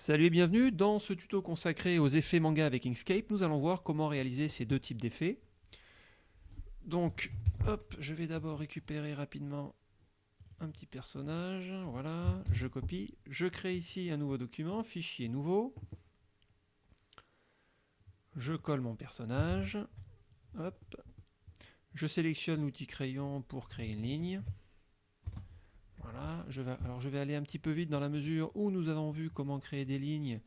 Salut et bienvenue dans ce tuto consacré aux effets manga avec Inkscape. Nous allons voir comment réaliser ces deux types d'effets. Donc, hop, je vais d'abord récupérer rapidement un petit personnage. Voilà, je copie. Je crée ici un nouveau document, fichier nouveau. Je colle mon personnage. Hop. Je sélectionne l'outil crayon pour créer une ligne. Je vais, alors je vais aller un petit peu vite dans la mesure où nous avons vu comment créer des lignes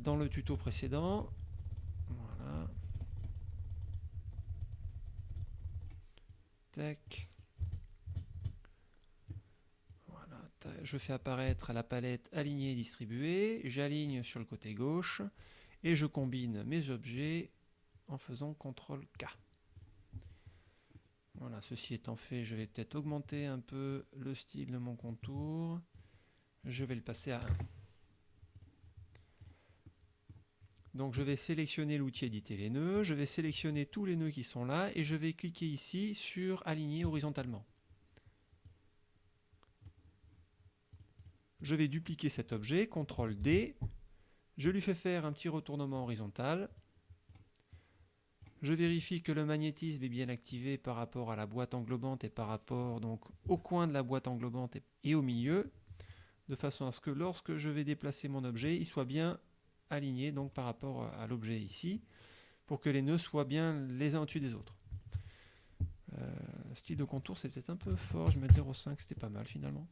dans le tuto précédent. Voilà. Voilà, je fais apparaître la palette alignée et distribuée. J'aligne sur le côté gauche et je combine mes objets en faisant CTRL K. Voilà, ceci étant fait, je vais peut-être augmenter un peu le style de mon contour. Je vais le passer à 1. Donc je vais sélectionner l'outil éditer les nœuds, je vais sélectionner tous les nœuds qui sont là et je vais cliquer ici sur aligner horizontalement. Je vais dupliquer cet objet, CTRL D, je lui fais faire un petit retournement horizontal, je vérifie que le magnétisme est bien activé par rapport à la boîte englobante et par rapport donc au coin de la boîte englobante et au milieu, de façon à ce que lorsque je vais déplacer mon objet, il soit bien aligné donc par rapport à l'objet ici, pour que les nœuds soient bien les uns au-dessus des autres. Euh, style de contour, c'est peut-être un peu fort, je mets 0,5, c'était pas mal finalement.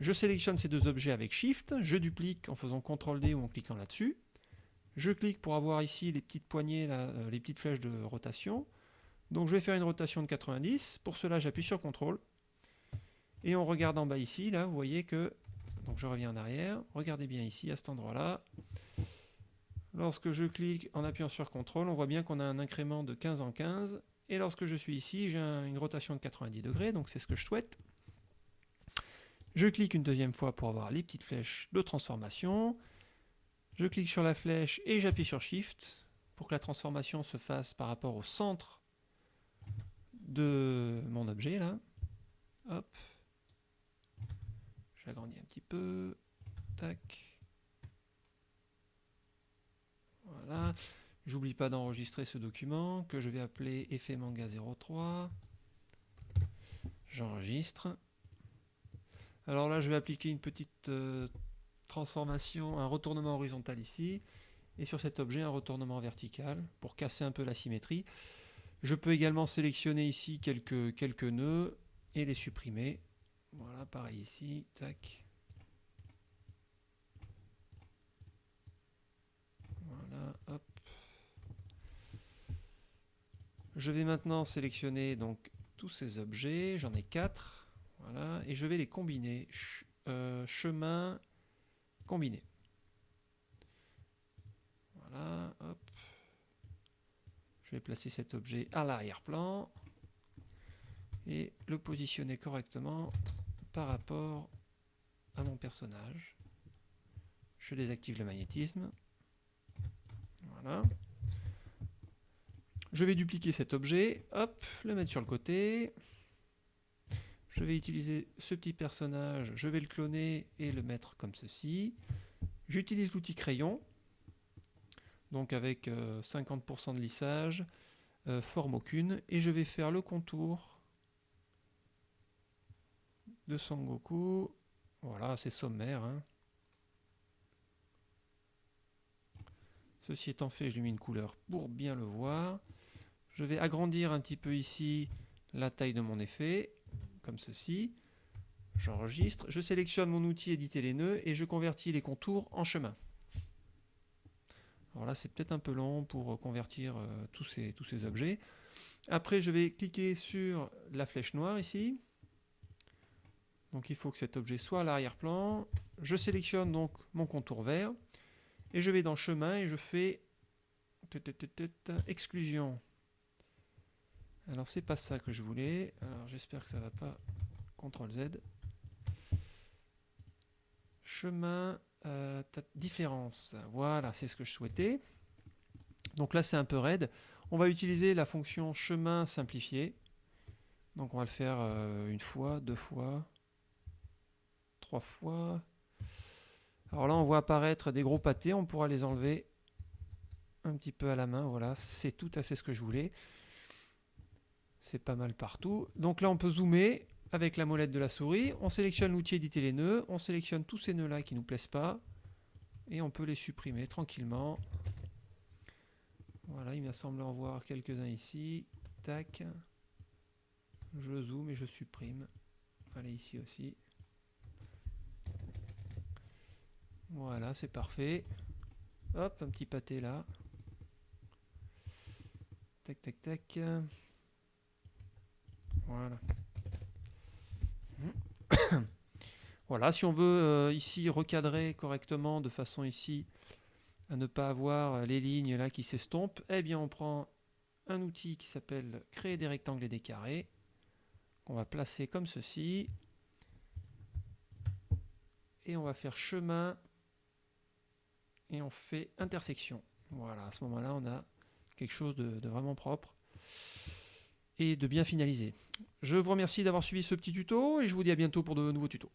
Je sélectionne ces deux objets avec Shift, je duplique en faisant CTRL D ou en cliquant là-dessus. Je clique pour avoir ici les petites poignées, euh, les petites flèches de rotation. Donc je vais faire une rotation de 90. Pour cela, j'appuie sur CTRL. Et on regarde en bas ici, là, vous voyez que... Donc je reviens en arrière. Regardez bien ici, à cet endroit-là. Lorsque je clique en appuyant sur CTRL, on voit bien qu'on a un incrément de 15 en 15. Et lorsque je suis ici, j'ai une rotation de 90 degrés, donc c'est ce que je souhaite. Je clique une deuxième fois pour avoir les petites flèches de transformation. Je clique sur la flèche et j'appuie sur Shift pour que la transformation se fasse par rapport au centre de mon objet là. Hop. J'agrandis un petit peu. Tac. Voilà. J'oublie pas d'enregistrer ce document que je vais appeler effet manga 03. J'enregistre. Alors là, je vais appliquer une petite euh, transformation, un retournement horizontal ici, et sur cet objet un retournement vertical pour casser un peu la symétrie. Je peux également sélectionner ici quelques, quelques nœuds et les supprimer. Voilà, pareil ici, tac. Voilà, hop. Je vais maintenant sélectionner donc tous ces objets, j'en ai quatre, voilà, et je vais les combiner. Euh, chemin, combiner. Voilà, hop. Je vais placer cet objet à l'arrière-plan et le positionner correctement par rapport à mon personnage. Je désactive le magnétisme. Voilà. Je vais dupliquer cet objet, hop, le mettre sur le côté. Je vais utiliser ce petit personnage, je vais le cloner et le mettre comme ceci. J'utilise l'outil crayon, donc avec 50% euh, de lissage, euh, forme aucune, et je vais faire le contour de Son Goku. Voilà, c'est sommaire. Hein. Ceci étant fait, je lui mets une couleur pour bien le voir. Je vais agrandir un petit peu ici la taille de mon effet comme ceci. J'enregistre, je sélectionne mon outil éditer les nœuds et je convertis les contours en chemin. Alors là, c'est peut-être un peu long pour convertir euh, tous, ces, tous ces objets. Après, je vais cliquer sur la flèche noire ici. Donc il faut que cet objet soit à l'arrière-plan. Je sélectionne donc mon contour vert. Et je vais dans chemin et je fais exclusion alors c'est pas ça que je voulais. Alors j'espère que ça va pas. CTRL Z. Chemin, euh, différence. Voilà, c'est ce que je souhaitais. Donc là c'est un peu raide. On va utiliser la fonction chemin simplifié. Donc on va le faire euh, une fois, deux fois, trois fois. Alors là, on voit apparaître des gros pâtés, on pourra les enlever un petit peu à la main, voilà, c'est tout à fait ce que je voulais. C'est pas mal partout. Donc là, on peut zoomer avec la molette de la souris, on sélectionne l'outil éditer les nœuds, on sélectionne tous ces nœuds là qui nous plaisent pas, et on peut les supprimer tranquillement. Voilà, il me semble en voir quelques-uns ici. Tac. Je zoome et je supprime. Allez, ici aussi. Voilà, c'est parfait. Hop, un petit pâté là. Tac, tac, tac. Voilà. si on veut euh, ici recadrer correctement de façon ici à ne pas avoir les lignes là qui s'estompent, eh bien on prend un outil qui s'appelle créer des rectangles et des carrés qu'on va placer comme ceci et on va faire chemin et on fait intersection. Voilà, à ce moment-là, on a quelque chose de, vraiment propre et de bien finalisé. Je vous remercie d'avoir suivi ce petit tuto et je vous dis à bientôt pour de nouveaux tutos.